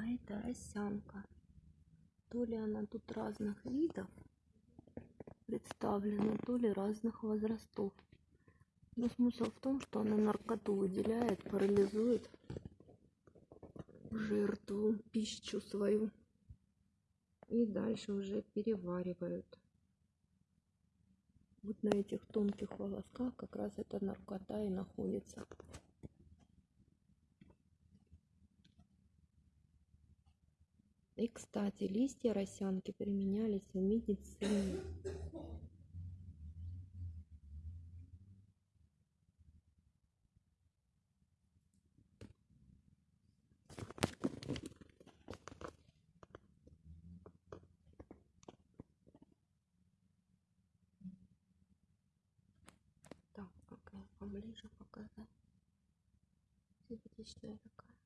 А это росянка. То ли она тут разных видов представлена, то ли разных возрастов. Но смысл в том, что она наркоту выделяет, парализует жертву, пищу свою. И дальше уже переваривают. Вот на этих тонких волосках как раз эта наркота и находится. И, кстати, листья росянки применялись в медицине. Так, поближе показать. Симпатичная такая.